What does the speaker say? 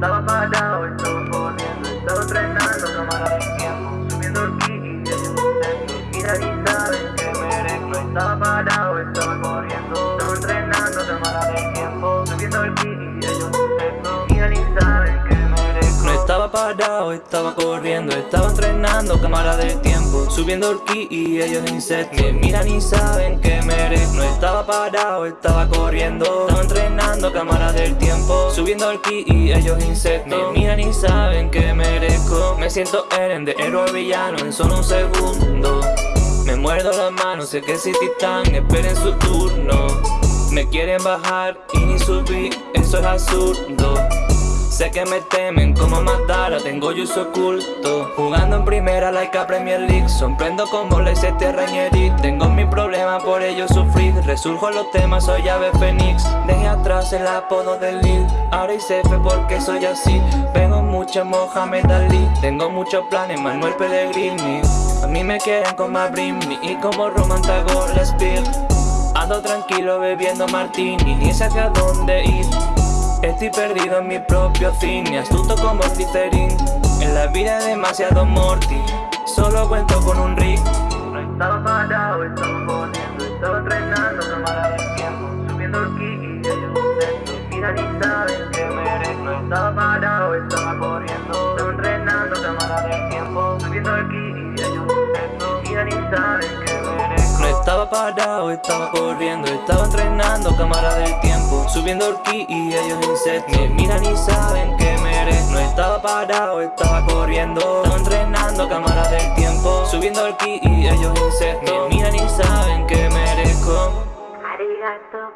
estaba parado, estaba corriendo, estaba entrenando, cámara del tiempo, subiendo el ki y ellos intentos, mira y saben que merezco, estaba parado, estaba corriendo, estaba entrenando, cámara del tiempo, subiendo el ki y ellos intentos, mira y saben que merezco. No estaba parado, estaba corriendo, estaba entrenando, cámara del tiempo. Subiendo el ki y ellos insectos Me miran y saben que merezco No estaba parado, estaba corriendo Estaba entrenando, cámara del tiempo Subiendo el ki y ellos insectos Me miran y saben que merezco. Me siento Eren de héroe villano en solo un segundo. Me muerdo las manos, sé que si titán esperen su turno. Me quieren bajar y ni subir, eso es absurdo Sé que me temen como Madara, tengo yo su oculto. Jugando en primera like a Premier League. Sorprendo como le hice Rañerit Tengo mi problema, por ello sufrir Resurjo los temas, soy ave fénix. Dejé atrás el apodo del lead Ahora hice fe porque soy así. Vengo mucho Mohamed Ali. Tengo muchos planes, Manuel Pellegrini. A mí me quieren como a Brimney Y como Roman Tagore Ando tranquilo bebiendo martini Ni sé hacia dónde ir Estoy perdido en mi propio cine, astuto como Slytherin. En la vida demasiado morty, solo cuento con un rig No estaba parado, estaba corriendo, estaba entrenando, cámara del tiempo. Subiendo el ki y ellos intentos, miran y saben que merezco No estaba parado, estaba corriendo, estaba entrenando, cámara del tiempo. Subiendo el ki y ellos intentos, miran y saben que merezco No estaba parado, estaba corriendo, estaba entrenando, cámara del tiempo El ki y ellos insectos Me miran y saben que merezco No estaba parado, estaba corriendo. Estaba entrenando, cámara del tiempo Subiendo ki y ellos insectos Me miran y saben que merezco Arigato